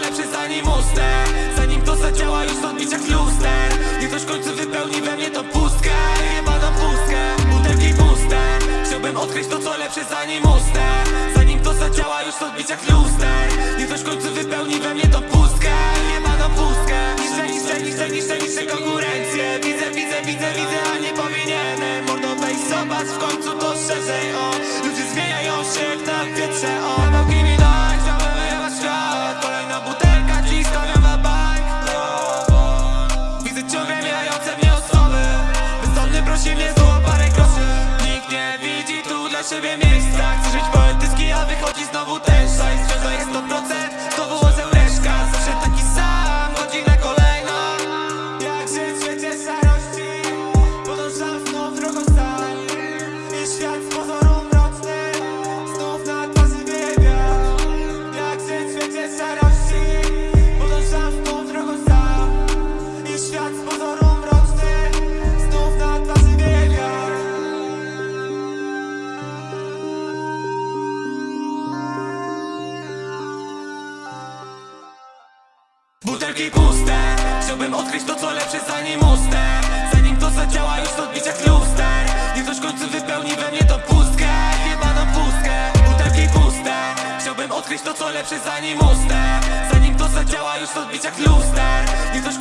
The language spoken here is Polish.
lepsze zanim ustę Zanim to zadziała już w odbiciach luster. Niech ktoś w końcu wypełni we mnie tą pustkę. Jebaną pustkę, butelki puste. Chciałbym odkryć to co lepsze zanim ustę Zanim to zadziała już w odbiciach luster. Niech ktoś w końcu wypełni we mnie tą pustkę. Jebaną pustkę. Niszczę, niszczę, niszczę, niszczę, niszczę konkurencję. Widzę, widzę, widzę, widzę, a nie powinienem. Mordo weź zobacz w końcu to szerzej, o dla siebie miejsca. Chcę żyć poetycki, a wychodzi znowu ten szajs jest 100%, Butelki puste. Chciałbym odkryć to co lepsze zanim ustę Zanim to zadziała już w odbiciach luster Niech ktoś w końcu wypełni we mnie tą pustkę. Jebaną pustkę Butelki puste. Chciałbym odkryć to co lepsze zanim ustę Zanim to zadziała już w odbiciach luster Niech ktoś